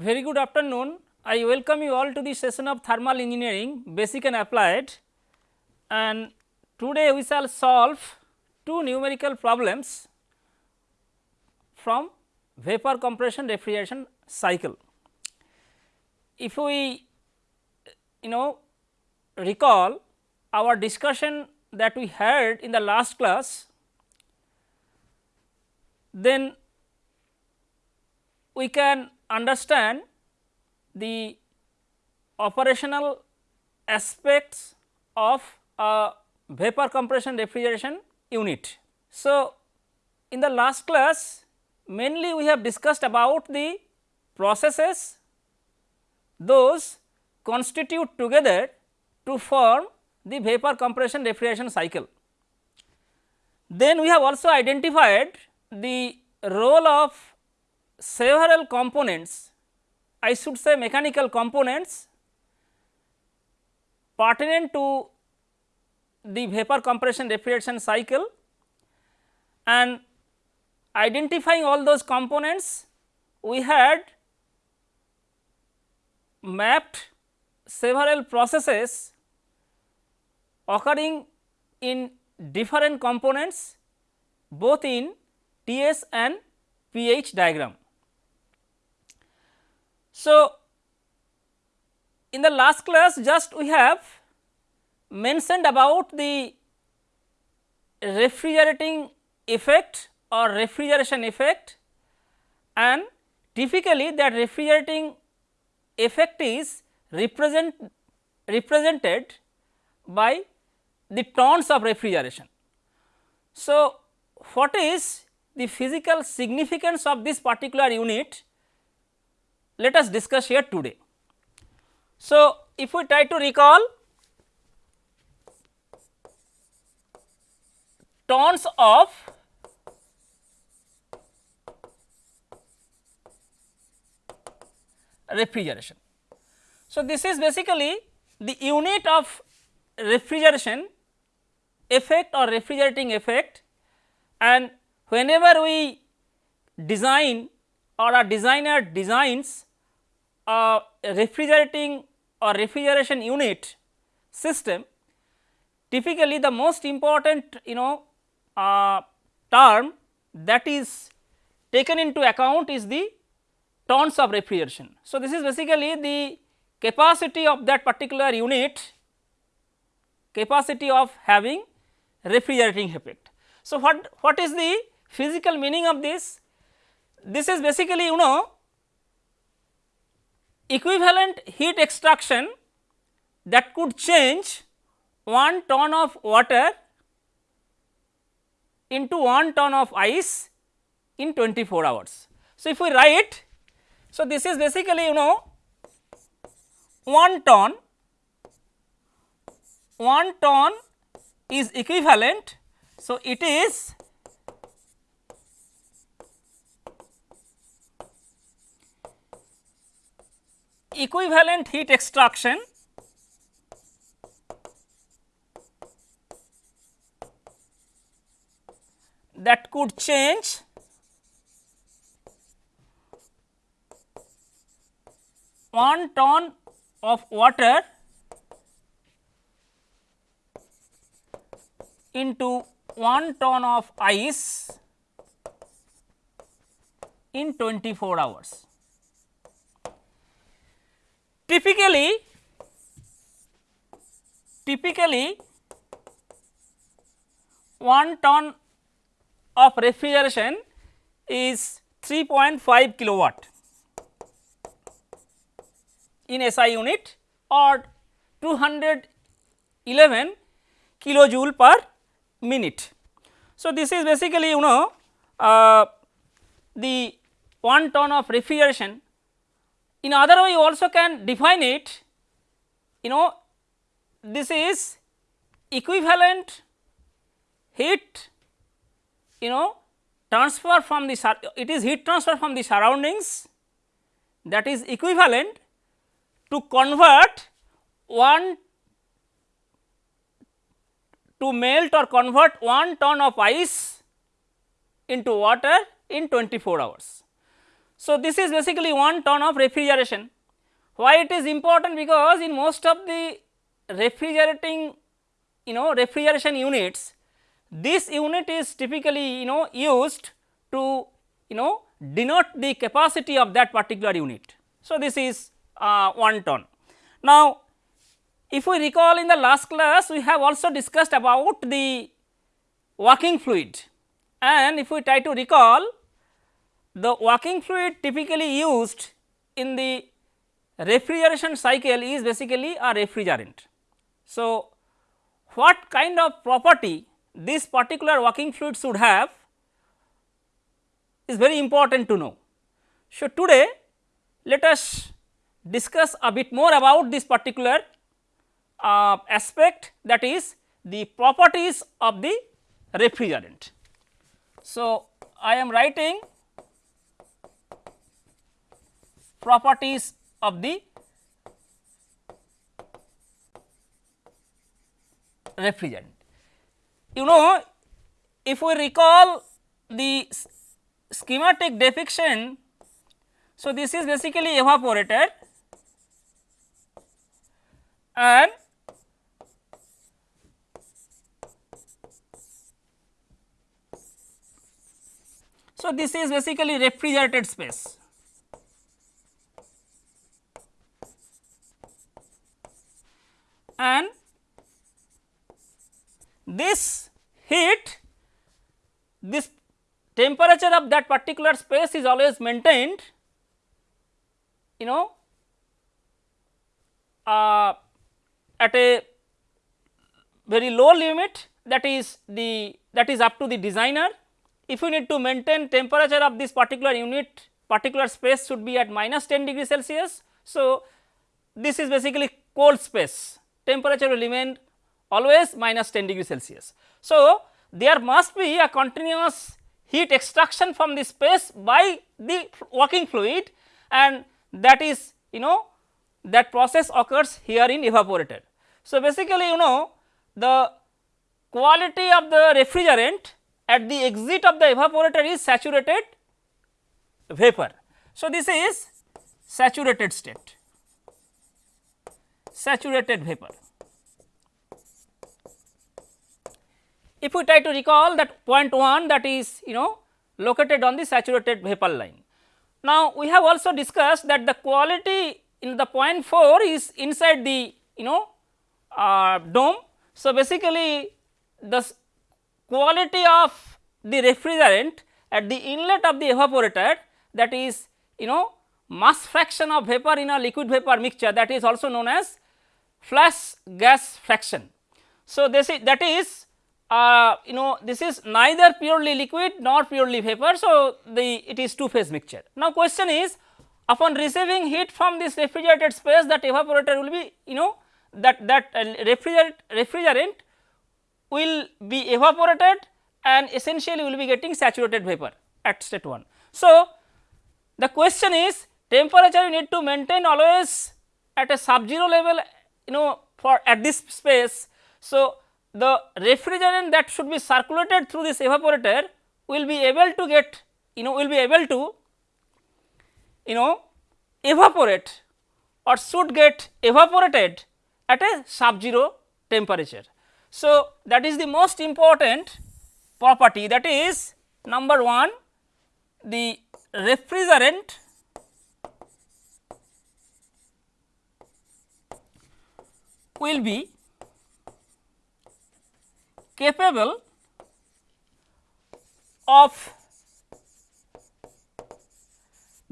Very good afternoon. I welcome you all to the session of thermal engineering basic and applied and today we shall solve two numerical problems from vapor compression refrigeration cycle. If we you know recall our discussion that we had in the last class, then we can understand the operational aspects of a vapor compression refrigeration unit. So, in the last class mainly we have discussed about the processes those constitute together to form the vapor compression refrigeration cycle. Then we have also identified the role of several components I should say mechanical components pertinent to the vapor compression refrigeration cycle and identifying all those components we had mapped several processes occurring in different components both in TS and pH diagram. So, in the last class just we have mentioned about the refrigerating effect or refrigeration effect and typically that refrigerating effect is represent represented by the tons of refrigeration. So, what is the physical significance of this particular unit let us discuss here today. So, if we try to recall tons of refrigeration. So, this is basically the unit of refrigeration effect or refrigerating effect and whenever we design or a designer designs a refrigerating or refrigeration unit system, typically the most important you know uh, term that is taken into account is the tons of refrigeration. So, this is basically the capacity of that particular unit capacity of having refrigerating effect. So, what, what is the physical meaning of this? This is basically you know equivalent heat extraction that could change 1 ton of water into 1 ton of ice in 24 hours. So, if we write, so this is basically you know 1 ton, 1 ton is equivalent. So, it is equivalent heat extraction that could change one ton of water into one ton of ice in 24 hours. Typically, typically 1 ton of refrigeration is 3.5 kilowatt in SI unit or 211 kilojoule per minute. So, this is basically you know uh, the 1 ton of refrigeration in other way you also can define it you know this is equivalent heat you know transfer from the it is heat transfer from the surroundings that is equivalent to convert one to melt or convert 1 ton of ice into water in 24 hours. So, this is basically one ton of refrigeration. Why it is important? Because in most of the refrigerating you know refrigeration units, this unit is typically you know used to you know denote the capacity of that particular unit. So, this is uh, 1 ton. Now, if we recall in the last class we have also discussed about the working fluid and if we try to recall the working fluid typically used in the refrigeration cycle is basically a refrigerant. So, what kind of property this particular working fluid should have is very important to know. So, today let us discuss a bit more about this particular uh, aspect that is the properties of the refrigerant. So, I am writing properties of the refrigerant. You know if we recall the schematic depiction, so this is basically evaporator and so this is basically refrigerated space. And this heat this temperature of that particular space is always maintained you know uh, at a very low limit that is the that is up to the designer. If you need to maintain temperature of this particular unit particular space should be at minus 10 degree Celsius. So, this is basically cold space temperature will remain always minus 10 degree Celsius. So, there must be a continuous heat extraction from the space by the working fluid and that is you know that process occurs here in evaporator. So, basically you know the quality of the refrigerant at the exit of the evaporator is saturated vapor. So, this is saturated state, saturated vapor. If we try to recall that point 1 that is you know located on the saturated vapor line. Now, we have also discussed that the quality in the point 4 is inside the you know uh, dome. So, basically the quality of the refrigerant at the inlet of the evaporator that is you know mass fraction of vapor in a liquid vapor mixture that is also known as flash gas fraction. So, this is that is uh, you know this is neither purely liquid nor purely vapor. So, the it is two phase mixture. Now, question is upon receiving heat from this refrigerated space that evaporator will be you know that that uh, refrigerant, refrigerant will be evaporated and essentially will be getting saturated vapor at state 1. So, the question is temperature you need to maintain always at a sub zero level you know for at this space. So, the refrigerant that should be circulated through this evaporator will be able to get you know will be able to you know evaporate or should get evaporated at a sub zero temperature. So, that is the most important property that is number 1 the refrigerant will be capable of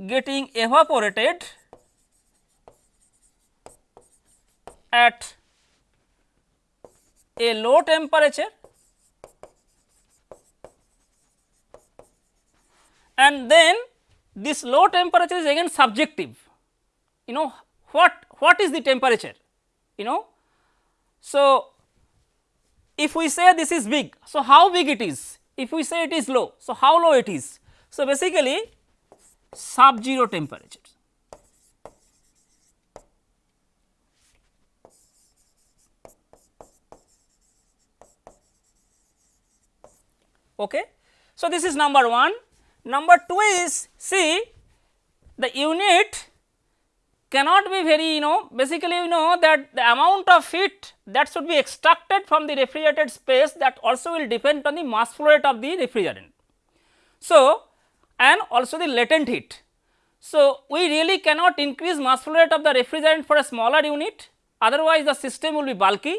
getting evaporated at a low temperature and then this low temperature is again subjective. You know what what is the temperature? You know so if we say this is big so how big it is if we say it is low so how low it is so basically sub zero temperature Okay. So, this is number 1. Number 2 is see the unit cannot be very you know basically you know that the amount of heat that should be extracted from the refrigerated space that also will depend on the mass flow rate of the refrigerant. So, and also the latent heat. So, we really cannot increase mass flow rate of the refrigerant for a smaller unit otherwise the system will be bulky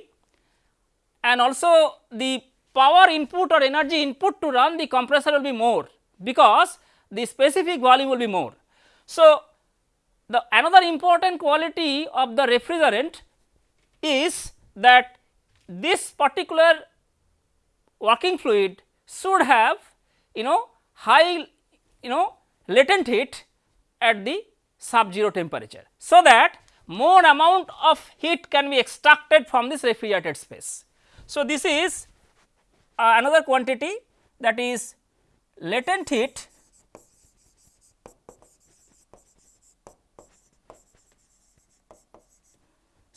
and also the power input or energy input to run the compressor will be more because the specific volume will be more. So, the another important quality of the refrigerant is that this particular working fluid should have you know high you know latent heat at the sub 0 temperature. So, that more amount of heat can be extracted from this refrigerated space. So, this is uh, another quantity that is latent heat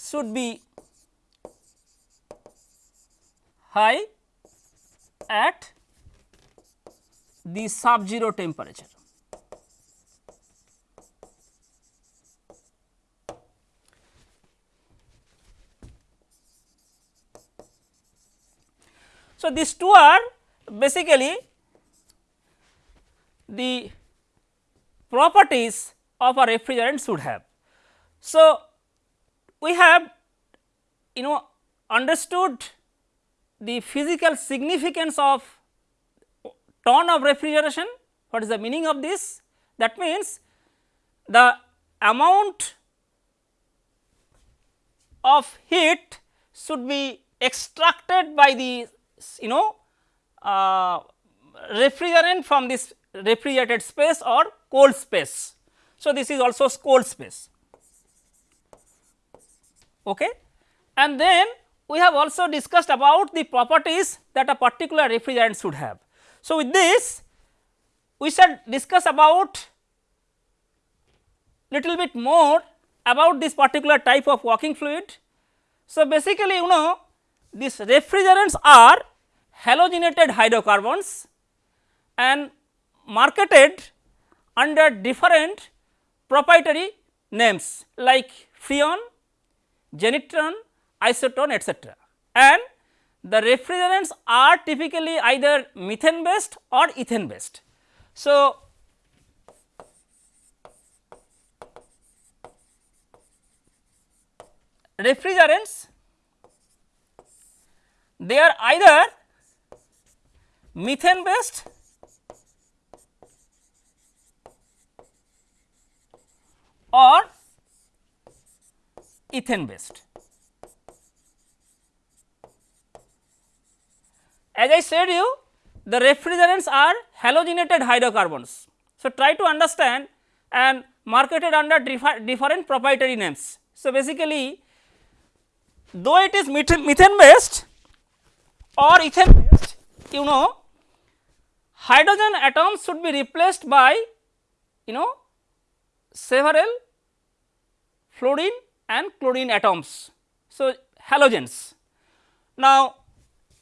should be high at the sub 0 temperature. So, these two are basically the properties of a refrigerant should have. So, we have you know understood the physical significance of ton of refrigeration. What is the meaning of this? That means, the amount of heat should be extracted by the you know uh, refrigerant from this refrigerated space or cold space. So, this is also cold space. Okay. And then we have also discussed about the properties that a particular refrigerant should have. So, with this we shall discuss about little bit more about this particular type of working fluid. So, basically you know these refrigerants are halogenated hydrocarbons and marketed under different proprietary names like freon, genetron, isotron etc. And the refrigerants are typically either methane based or ethane based. So, refrigerants they are either methane based or ethane based. As I said you the refrigerants are halogenated hydrocarbons. So, try to understand and marketed under different proprietary names. So, basically though it is methane based or ethane based you know hydrogen atoms should be replaced by you know several fluorine and chlorine atoms. So, halogens. Now,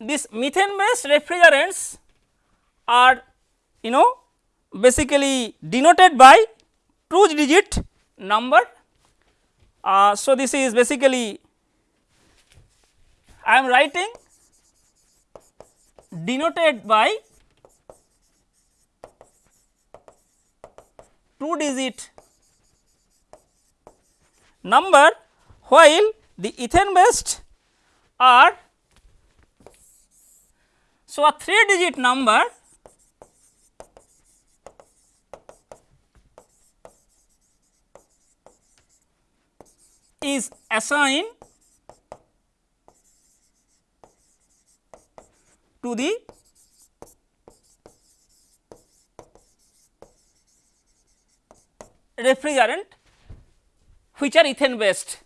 these methane based refrigerants are you know basically denoted by two digit number. Uh, so, this is basically I am writing denoted by two digit number while the ethane based are so a 3 digit number is assigned to the refrigerant which are ethane based.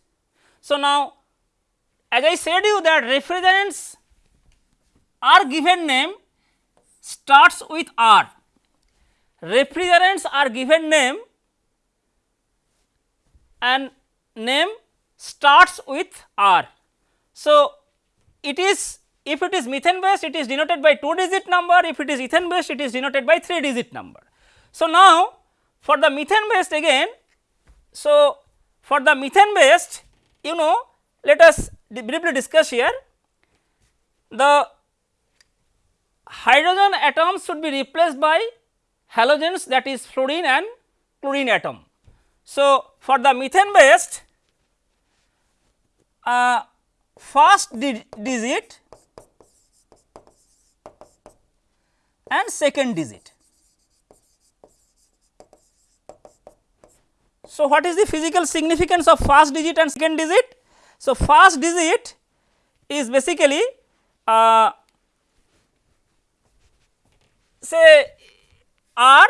So, now as I said you that refrigerants are given name starts with R, refrigerants are given name and name starts with R. So, it is if it is methane based it is denoted by 2 digit number, if it is ethane based it is denoted by 3 digit number. So, now for the methane based again, so for the methane based you know let us briefly discuss here the hydrogen atoms should be replaced by halogens that is fluorine and chlorine atom. So, for the methane based uh, first di digit and second digit. So, what is the physical significance of first digit and second digit? So, first digit is basically uh, say R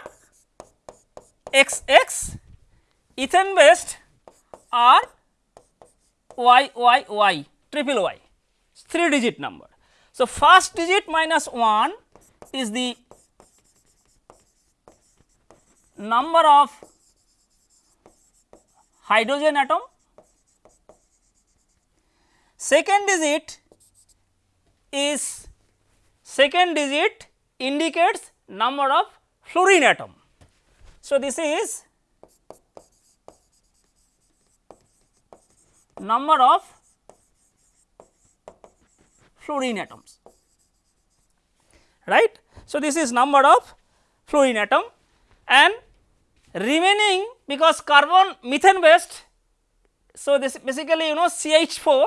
x x ethane based R y y y triple y 3 digit number. So, first digit minus 1 is the number of hydrogen atom, second digit is second digit indicates number of fluorine atom. So, this is number of fluorine atoms right. So, this is number of fluorine atom and remaining because carbon methane based. So, this basically you know CH 4.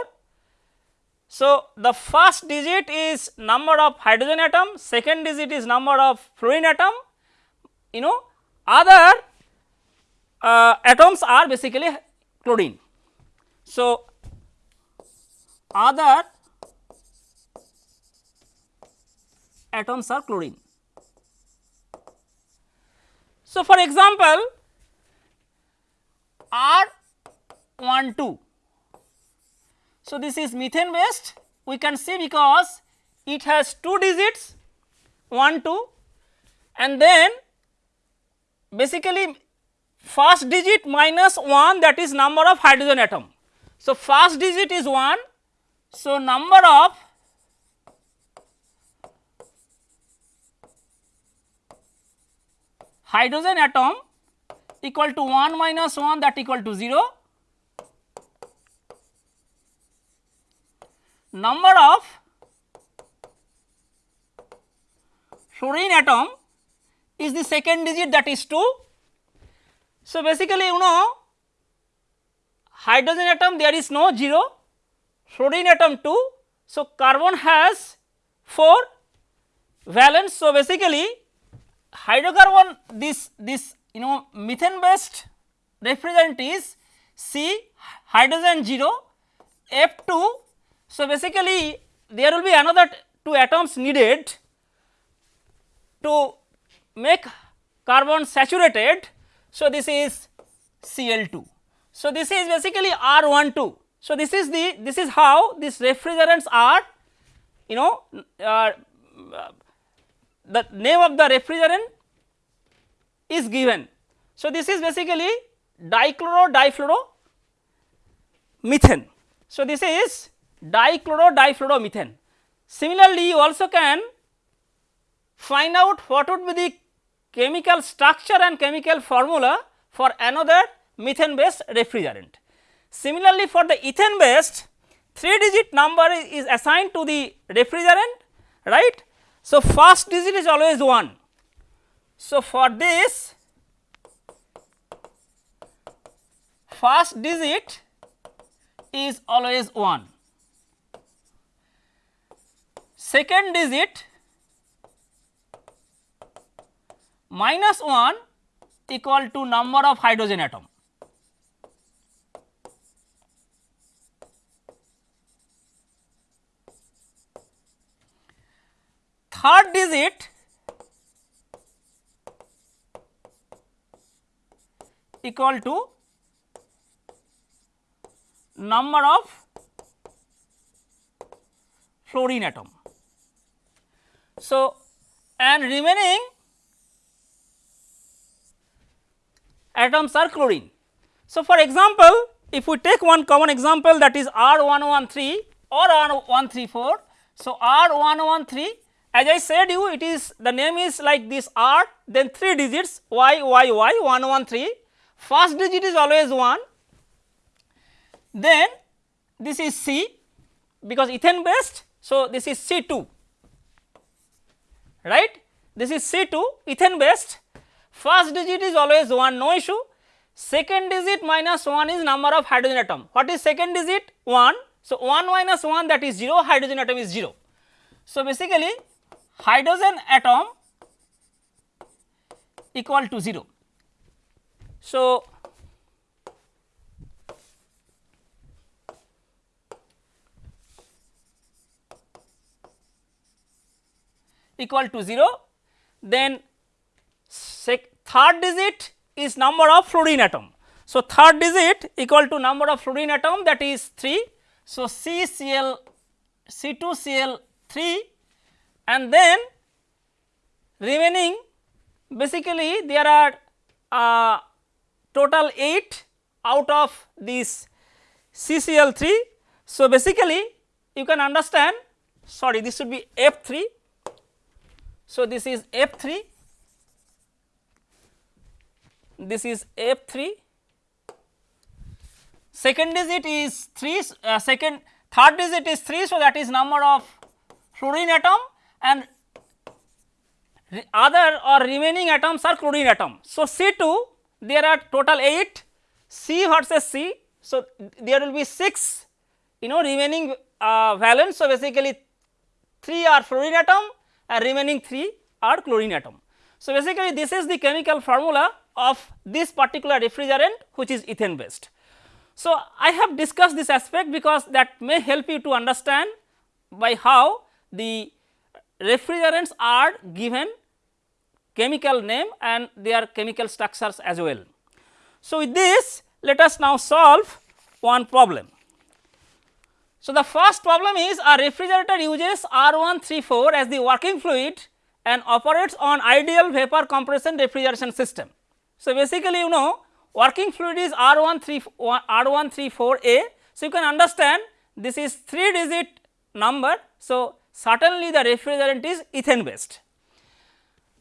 So, the first digit is number of hydrogen atom, second digit is number of fluorine atom, you know other uh, atoms are basically chlorine. So, other atoms are chlorine. So, for example, R 1 2. So, this is methane based we can see because it has 2 digits 1 2 and then basically first digit minus 1 that is number of hydrogen atom. So, first digit is 1. So, number of hydrogen atom equal to 1 minus 1 that equal to 0. Number of fluorine atom is the second digit that is 2. So, basically you know hydrogen atom there is no 0, fluorine atom 2. So, carbon has 4 valence. So, basically hydrocarbon this this you know methane based refrigerant is C hydrogen 0 F 2. So, basically there will be another two atoms needed to make carbon saturated. So, this is Cl 2. So, this is basically R 1 2. So, this is the this is how these refrigerants are you know uh, the name of the refrigerant is given. So, this is basically dichloro difluoro methane. So, this is dichloro difluoro methane. Similarly, you also can find out what would be the chemical structure and chemical formula for another methane based refrigerant. Similarly, for the ethane based 3 digit number is assigned to the refrigerant right so, first digit is always 1. So, for this first digit is always 1. Second digit minus 1 equal to number of hydrogen atom. Third digit equal to number of fluorine atom. So, and remaining atoms are chlorine. So, for example, if we take one common example that is R 113 or R 134. So, R 113 as I said you it is the name is like this R then 3 digits Y Y Y 1 1 3 first digit is always 1 then this is C because ethane based. So, this is C 2 right? This is C 2 ethane based. First digit is always 1 no issue. Second digit minus 1 is number of hydrogen atom. What is second digit? 1 so 1 minus 1 that is 0 hydrogen atom is 0 so basically hydrogen atom equal to 0 so equal to 0 then third digit is number of fluorine atom. So, third digit equal to number of fluorine atom that is 3. So, CCl C2Cl 3 and then remaining basically there are uh, total 8 out of this CCl 3. So, basically you can understand sorry this should be F 3. So, this is F 3 this is F 3 second digit is 3 uh, second third digit is 3. So, that is number of fluorine atom and other or remaining atoms are chlorine atom. So, C 2 there are total 8 C versus C. So, there will be 6 you know remaining uh, valence. So, basically 3 are fluorine atom and remaining 3 are chlorine atom. So, basically this is the chemical formula of this particular refrigerant which is ethane based. So, I have discussed this aspect because that may help you to understand by how the refrigerants are given chemical name and their chemical structures as well. So, with this let us now solve one problem. So, the first problem is a refrigerator uses R134 as the working fluid and operates on ideal vapor compression refrigeration system. So, basically you know working fluid is R134 R134A. So, you can understand this is 3 digit number. So, certainly the refrigerant is ethane based.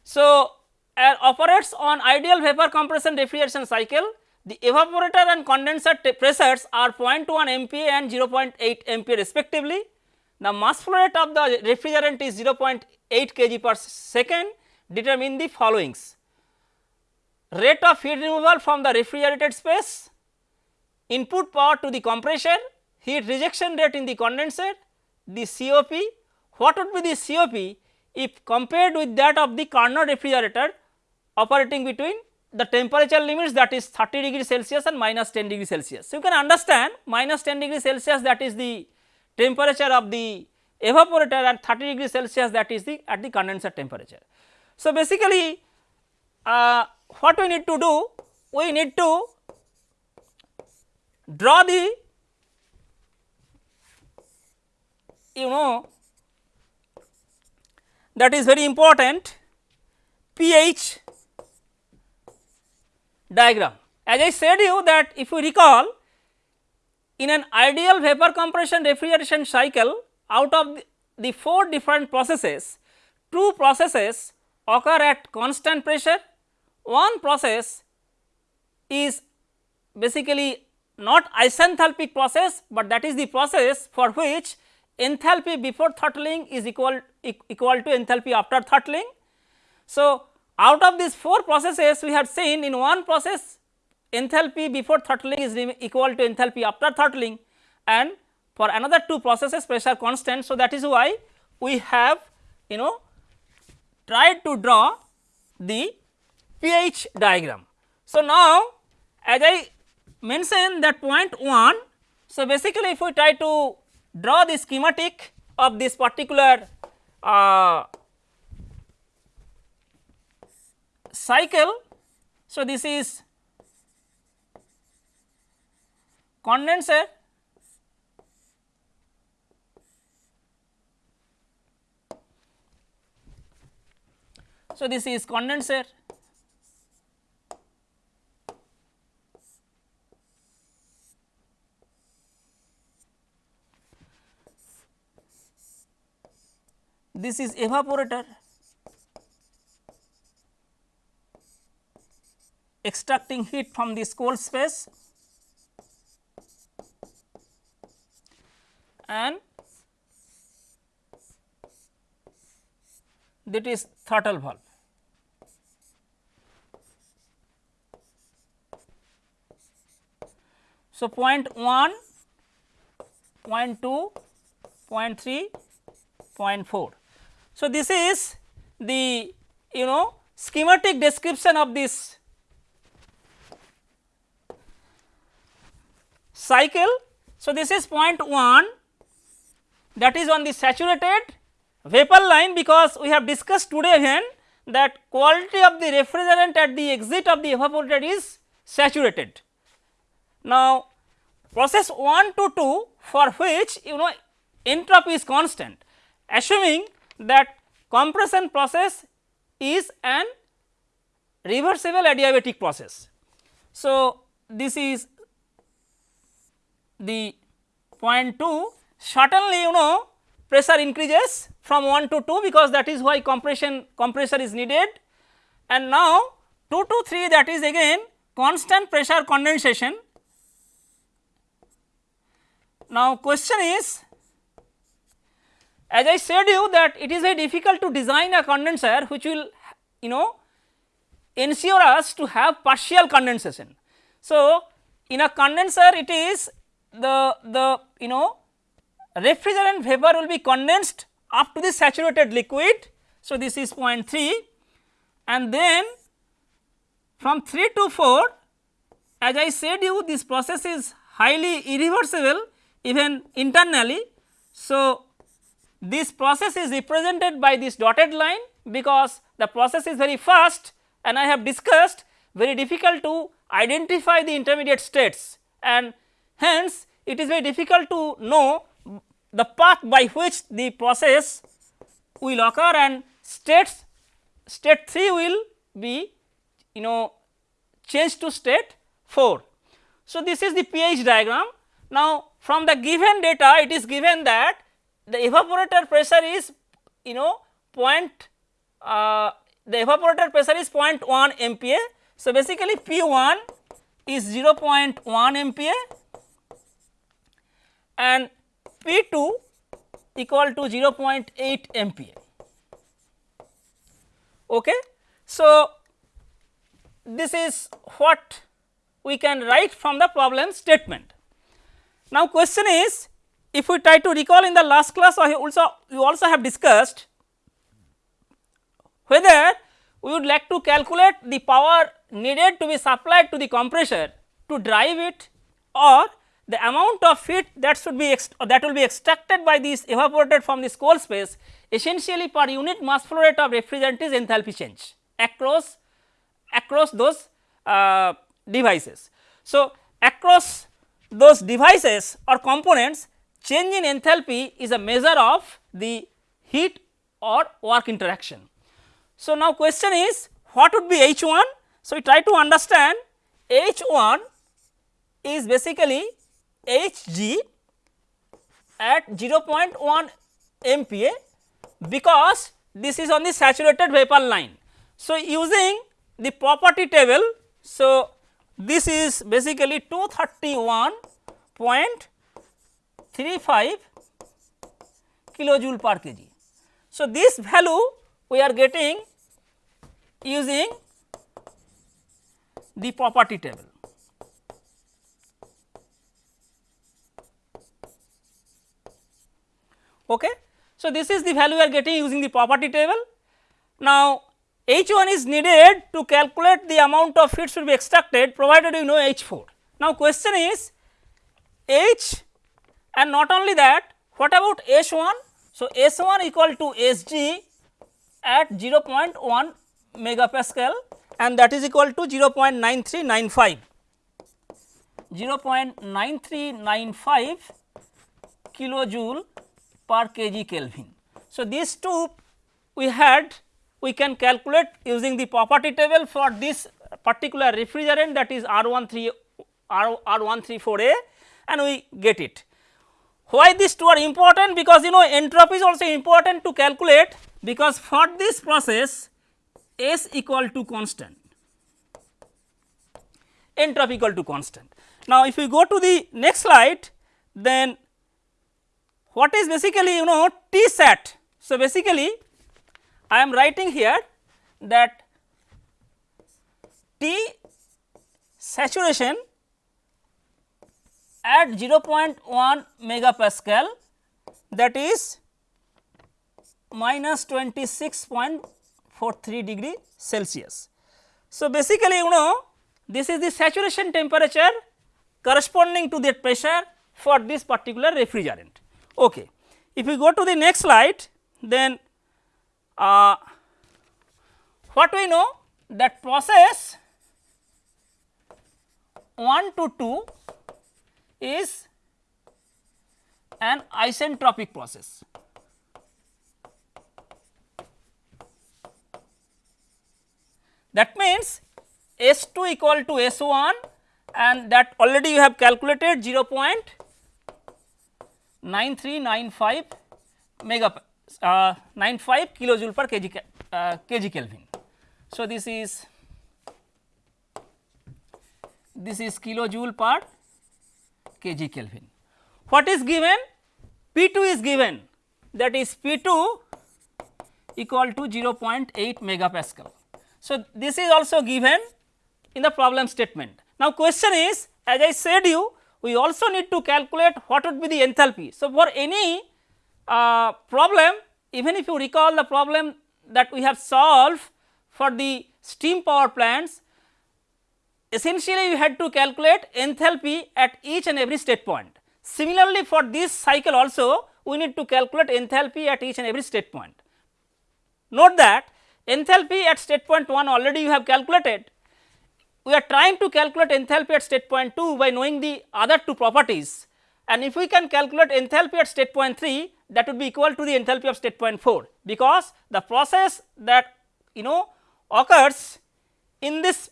So, uh, operates on ideal vapor compression refrigeration cycle. The evaporator and condenser pressures are 0.1 MPa and 0.8 MPa respectively. The mass flow rate of the refrigerant is 0.8 kg per second. Determine the followings. Rate of heat removal from the refrigerated space, input power to the compressor, heat rejection rate in the condenser, the COP, what would be the COP if compared with that of the Carnot refrigerator operating between the temperature limits that is 30 degree Celsius and minus 10 degree Celsius. So, you can understand minus 10 degree Celsius that is the temperature of the evaporator and 30 degree Celsius that is the at the condenser temperature. So, basically uh, what we need to do? We need to draw the you know that is very important pH diagram. As I said you that if you recall in an ideal vapor compression refrigeration cycle out of the, the four different processes, two processes occur at constant pressure one process is basically not isenthalpic process, but that is the process for which enthalpy before throttling is equal equal to enthalpy after throttling. So, out of these four processes we have seen in one process enthalpy before throttling is equal to enthalpy after throttling and for another two processes pressure constant. So, that is why we have you know tried to draw the pH diagram. So, now as I mentioned that point 1, so basically if we try to draw the schematic of this particular uh, cycle. So, this is condenser So, this is condenser this is evaporator extracting heat from this cold space and that is throttle valve. So, point 1, point 2, point 3, point 4. So, this is the you know schematic description of this cycle. So, this is point 1 that is on the saturated vapor line because we have discussed today again that quality of the refrigerant at the exit of the evaporator is saturated. Now, process 1 to 2 for which you know entropy is constant assuming that compression process is an reversible adiabatic process. So, this is the point 2 certainly you know pressure increases from 1 to 2 because that is why compression compressor is needed and now 2 to 3 that is again constant pressure condensation. Now question is as I said you that it is very difficult to design a condenser which will you know ensure us to have partial condensation. So, in a condenser it is the the you know refrigerant vapor will be condensed up to the saturated liquid. So, this is 0.3 and then from 3 to 4 as I said you this process is highly irreversible even internally. So, this process is represented by this dotted line because the process is very fast and I have discussed very difficult to identify the intermediate states and hence it is very difficult to know the path by which the process will occur and states state 3 will be you know changed to state 4. So, this is the pH diagram. Now, from the given data it is given that the evaporator pressure is you know point uh, the evaporator pressure is 0.1 MPa. So, basically P 1 is 0.1 MPa and P 2 equal to 0.8 MPa. Okay. So, this is what we can write from the problem statement. Now, question is if we try to recall in the last class I also we also have discussed whether we would like to calculate the power needed to be supplied to the compressor to drive it or the amount of heat that should be that will be extracted by this evaporator from this cold space essentially per unit mass flow rate of refrigerant is enthalpy change across across those uh, devices. So, across those devices or components change in enthalpy is a measure of the heat or work interaction. So, now question is what would be H 1? So, we try to understand H 1 is basically Hg at 0.1 MPa because this is on the saturated vapor line. So, using the property table, so this is basically 231.35 kilojoule per kg. So, this value we are getting using the property table. Okay. So, this is the value we are getting using the property table. Now, H 1 is needed to calculate the amount of heat should be extracted provided you know H 4. Now, question is H and not only that what about S 1? So, S 1 equal to S g at 0.1 megapascal and that is equal to 0.9395 0.9395 kilojoule per kg Kelvin. So, these two we had we can calculate using the property table for this particular refrigerant that is R 13 R, R134A and we get it. Why these two are important? Because you know entropy is also important to calculate because for this process S equal to constant, entropy equal to constant. Now, if we go to the next slide then what is basically you know T sat. So, basically I am writing here that T saturation at 0.1 megapascal that is minus 26.43 degree Celsius. So, basically you know this is the saturation temperature corresponding to that pressure for this particular refrigerant. Okay. If we go to the next slide then uh, what we know that process 1 to 2 is an isentropic process. That means S 2 equal to S 1 and that already you have calculated 0.9395 mega uh, 95 kilojoule per kg, uh, kg Kelvin. So, this is this is kilojoule per kg Kelvin. What is given? P 2 is given that is P 2 equal to 0.8 megapascal. So, this is also given in the problem statement. Now, question is as I said you we also need to calculate what would be the enthalpy. So, for any uh, problem even if you recall the problem that we have solved for the steam power plants essentially we had to calculate enthalpy at each and every state point. Similarly, for this cycle also we need to calculate enthalpy at each and every state point. Note that enthalpy at state point 1 already you have calculated. We are trying to calculate enthalpy at state point 2 by knowing the other two properties and if we can calculate enthalpy at state point 3 that would be equal to the enthalpy of state point 4 because the process that you know occurs in this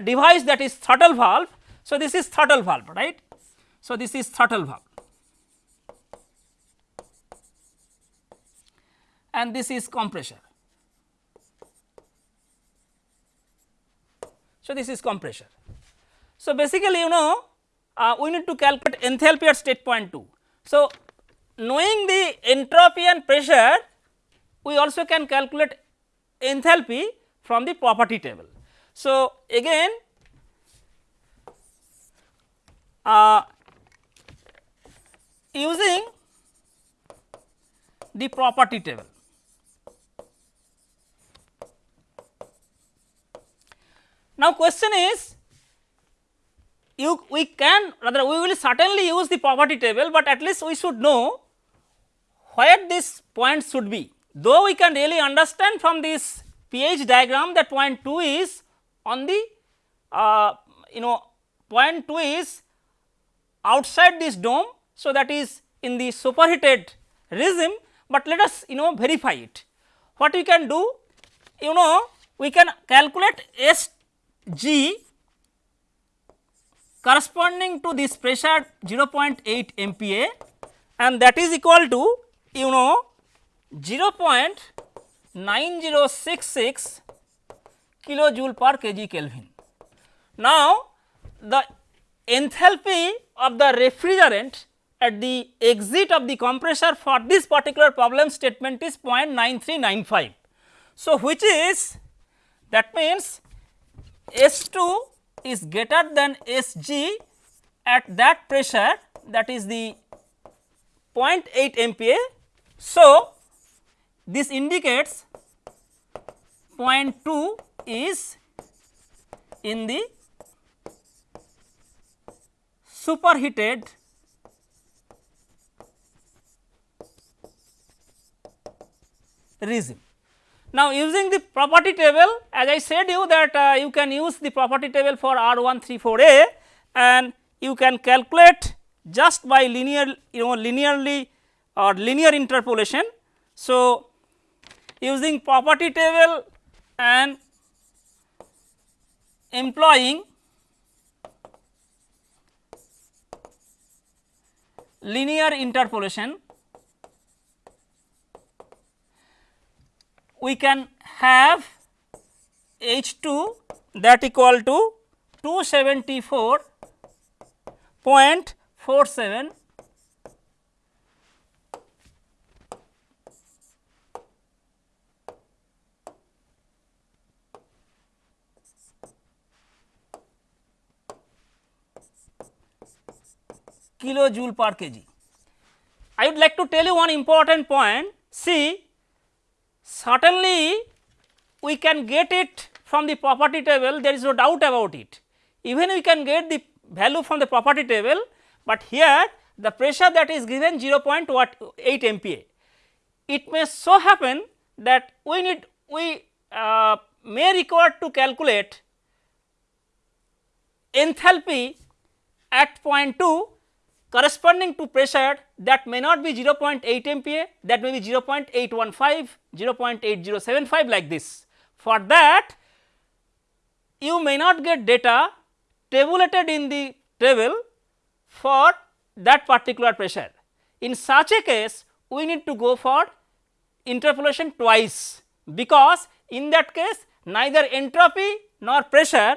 device that is throttle valve. So, this is throttle valve right. So, this is throttle valve and this is compressor. So, this is compressor. So, basically you know uh, we need to calculate enthalpy at state point 2. So, knowing the entropy and pressure we also can calculate enthalpy from the property table. So, again uh, using the property table. Now, question is you we can rather we will certainly use the property table, but at least we should know where this point should be. Though we can really understand from this pH diagram that point 2 is on the uh, you know point 2 is outside this dome. So, that is in the superheated regime, but let us you know verify it. What we can do you know we can calculate S g corresponding to this pressure 0.8 MPa and that is equal to you know 0.9066 kilojoule per kg Kelvin. Now, the enthalpy of the refrigerant at the exit of the compressor for this particular problem statement is 0.9395. So, which is that means S 2 is greater than S g at that pressure that is the 0.8 MPa. So, this indicates 0.2 is in the superheated regime. Now, using the property table as I said you that uh, you can use the property table for R 134a and you can calculate just by linear you know linearly or linear interpolation. So, using property table and employing linear interpolation we can have H 2 that equal to 274.47 kilojoule per kg. I would like to tell you one important point. See, certainly we can get it from the property table, there is no doubt about it. Even we can get the value from the property table, but here the pressure that is given 0.8 MPa. It may so happen that we need we uh, may require to calculate enthalpy at point 2 corresponding to pressure that may not be 0.8 MPa that may be 0.815, 0.8075 like this. For that you may not get data tabulated in the table for that particular pressure. In such a case we need to go for interpolation twice because in that case neither entropy nor pressure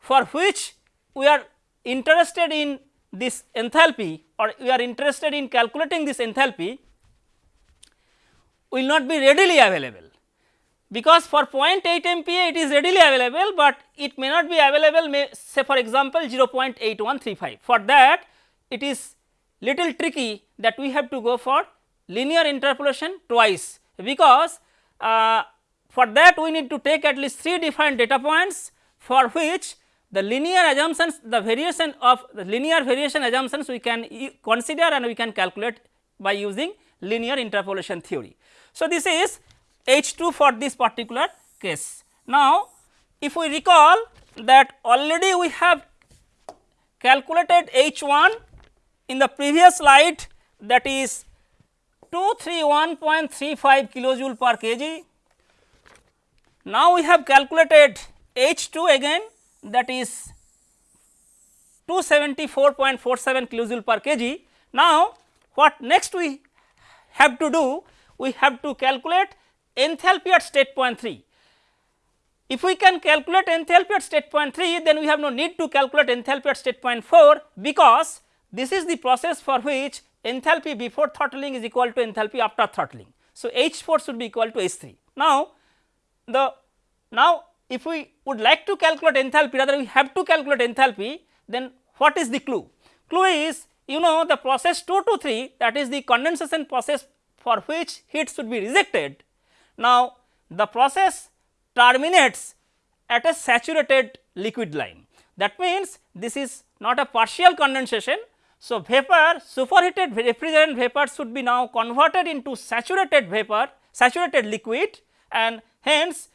for which we are interested in this enthalpy or we are interested in calculating this enthalpy will not be readily available. Because for 0.8 MPa it is readily available, but it may not be available may say for example 0.8135. For that it is little tricky that we have to go for linear interpolation twice, because uh, for that we need to take at least 3 different data points for which the linear assumptions the variation of the linear variation assumptions we can consider and we can calculate by using linear interpolation theory. So, this is H 2 for this particular case. Now, if we recall that already we have calculated H 1 in the previous slide that is 231.35 kilojoule per kg. Now, we have calculated H 2 again that is 274.47 kilojoule per kg. Now, what next we have to do? We have to calculate enthalpy at state point 3. If we can calculate enthalpy at state point 3, then we have no need to calculate enthalpy at state point 4, because this is the process for which enthalpy before throttling is equal to enthalpy after throttling. So, H 4 should be equal to H 3. Now, the now if we would like to calculate enthalpy rather we have to calculate enthalpy then what is the clue? Clue is you know the process 2 to 3 that is the condensation process for which heat should be rejected. Now, the process terminates at a saturated liquid line that means this is not a partial condensation. So, vapor superheated refrigerant vapor should be now converted into saturated vapor saturated liquid and hence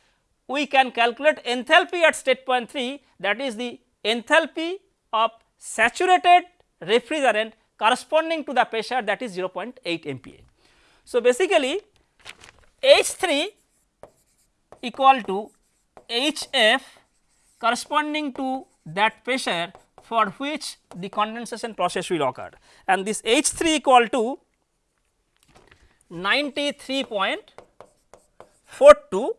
we can calculate enthalpy at state point 3 that is the enthalpy of saturated refrigerant corresponding to the pressure that is 0.8 MPa. So, basically H 3 equal to H f corresponding to that pressure for which the condensation process will occur and this H 3 equal to 93.42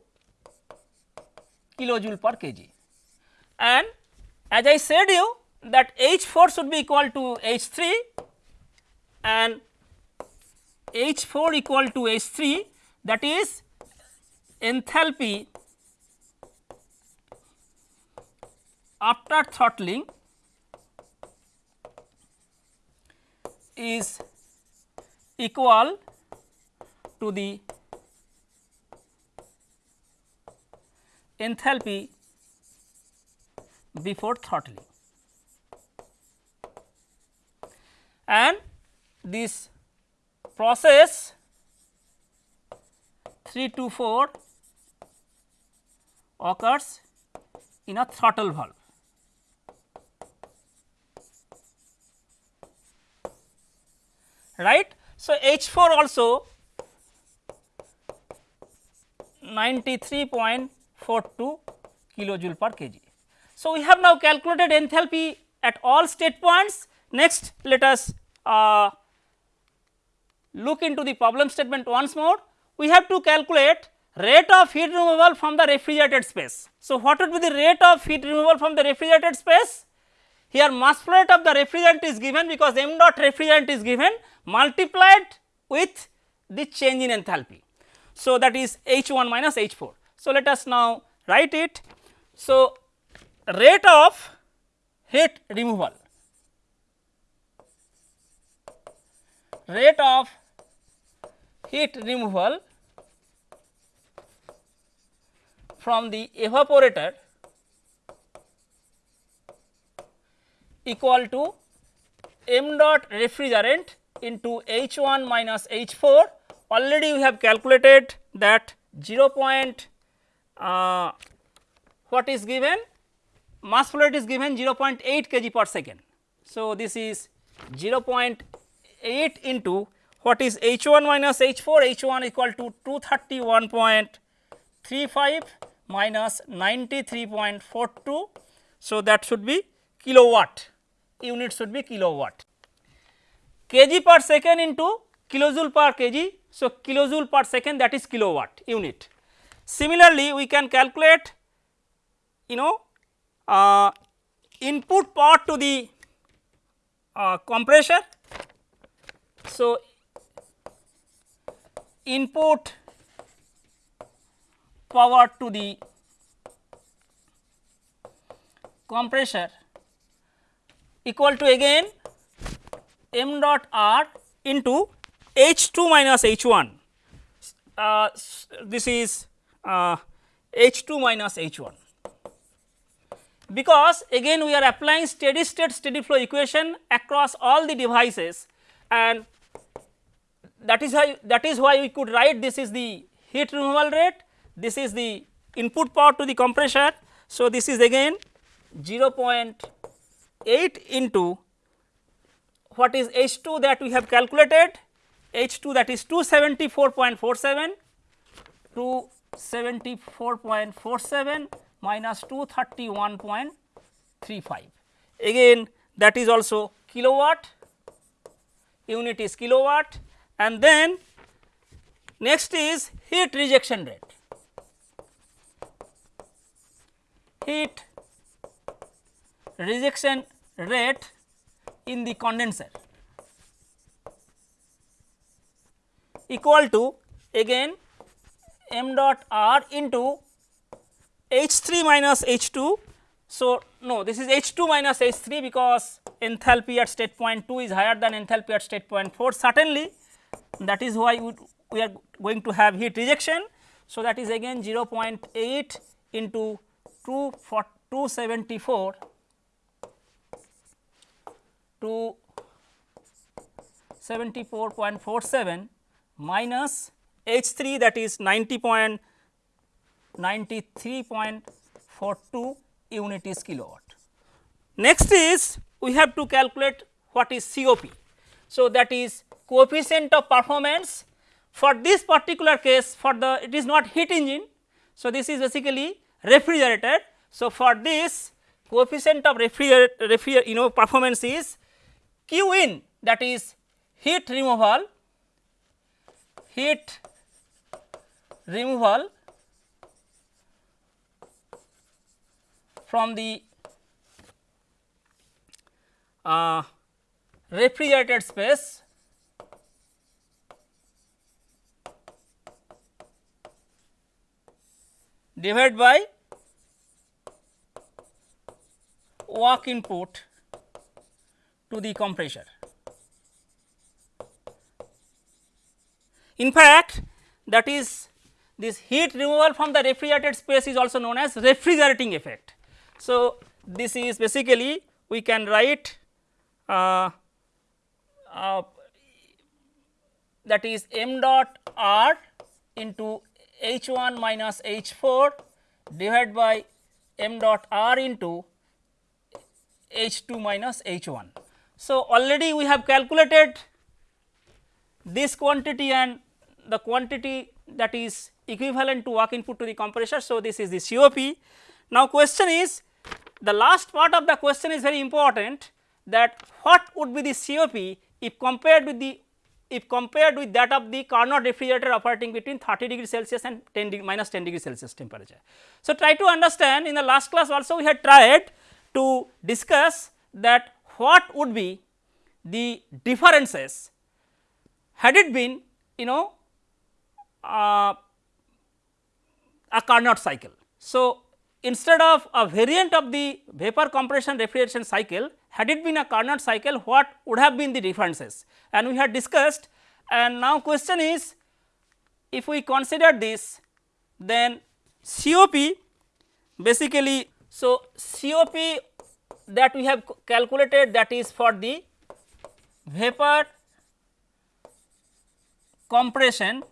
kilojoule per kg. And as I said you that H 4 should be equal to H 3 and H 4 equal to H 3 that is enthalpy after throttling is equal to the enthalpy before throttling and this process 3 to 4 occurs in a throttle valve. right. So, H 4 also 93 42 kilojoule per kg. So, we have now calculated enthalpy at all state points. Next, let us uh, look into the problem statement once more, we have to calculate rate of heat removal from the refrigerated space. So, what would be the rate of heat removal from the refrigerated space? Here mass flow rate of the refrigerant is given because m dot refrigerant is given multiplied with the change in enthalpy. So, that is H 1 minus H 4. So, let us now write it. So, rate of heat removal rate of heat removal from the evaporator equal to m dot refrigerant into H 1 minus H 4 already we have calculated that 0. Point, uh, what is given mass flow rate is given 0.8 kg per second. So, this is 0.8 into what is H 1 minus H 4 H 1 equal to 231.35 minus 93.42. So, that should be kilowatt unit should be kilowatt kg per second into kilojoule per kg. So, kilojoule per second that is kilowatt unit. Similarly, we can calculate you know uh, input power to the uh, compressor. So, input power to the compressor equal to again m dot r into H 2 minus H 1 uh, this is uh, H 2 minus H 1 because again we are applying steady state steady flow equation across all the devices and that is why that is why we could write this is the heat removal rate this is the input power to the compressor. So, this is again 0.8 into what is H 2 that we have calculated H 2 that is 274.47 274.47 minus 231.35 again that is also kilowatt. Unit is kilowatt. And then next is heat rejection rate. Heat rejection rate in the condenser equal to again m dot r into H 3 minus H 2. So, no this is H 2 minus H 3 because enthalpy at state point 2 is higher than enthalpy at state point 4 certainly that is why we, are going to have heat rejection. So, that is again 0.8 into 2 for 274 to 74.47 minus H 3 that is 90.93.42 unit is kilowatt. Next is we have to calculate what is COP. So, that is coefficient of performance for this particular case for the it is not heat engine. So, this is basically refrigerator. So, for this coefficient of refrigerator you know performance is Q in that is heat removal, heat removal from the uh, refrigerated space divided by work input to the compressor. In fact, that is this heat removal from the refrigerated space is also known as refrigerating effect. So, this is basically we can write uh, uh, that is m dot r into h 1 minus h 4 divided by m dot r into h 2 minus h 1. So, already we have calculated this quantity and the quantity that is equivalent to work input to the compressor. So, this is the COP. Now, question is the last part of the question is very important that what would be the COP if compared with the if compared with that of the Carnot refrigerator operating between 30 degree Celsius and 10 degree minus 10 degree Celsius temperature. So, try to understand in the last class also we had tried to discuss that what would be the differences had it been you know uh, a Carnot cycle. So, instead of a variant of the vapor compression refrigeration cycle had it been a Carnot cycle what would have been the differences and we had discussed and now question is if we consider this then COP basically so COP that we have calculated that is for the vapor compression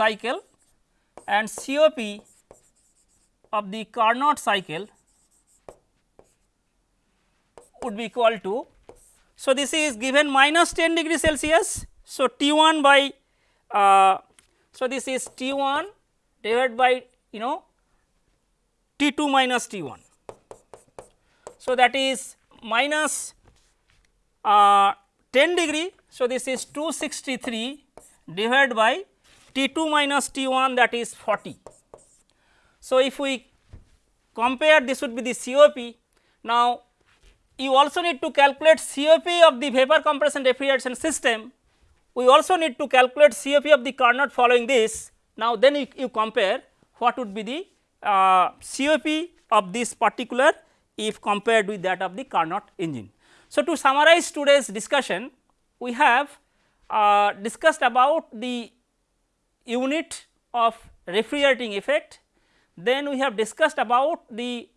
cycle and COP of the Carnot cycle would be equal to. So, this is given minus 10 degree Celsius. So, T 1 by uh, so this is T 1 divided by you know T 2 minus T 1. So, that is minus uh, 10 degree. So, this is 263 divided by T 2 minus T 1 that is 40. So, if we compare this would be the COP. Now, you also need to calculate COP of the vapor compression refrigeration system. We also need to calculate COP of the Carnot following this. Now, then you, you compare what would be the uh, COP of this particular if compared with that of the Carnot engine. So, to summarize today's discussion, we have uh, discussed about the unit of refrigerating effect, then we have discussed about the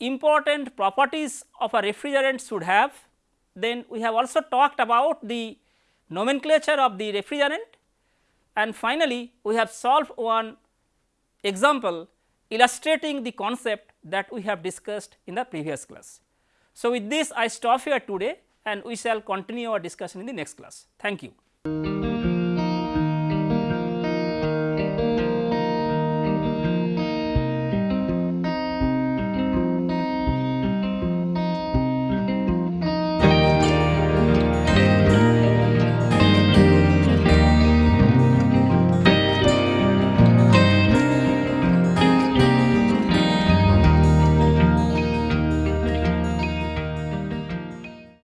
important properties of a refrigerant should have. Then we have also talked about the nomenclature of the refrigerant and finally, we have solved one example illustrating the concept that we have discussed in the previous class. So, with this I stop here today and we shall continue our discussion in the next class. Thank you.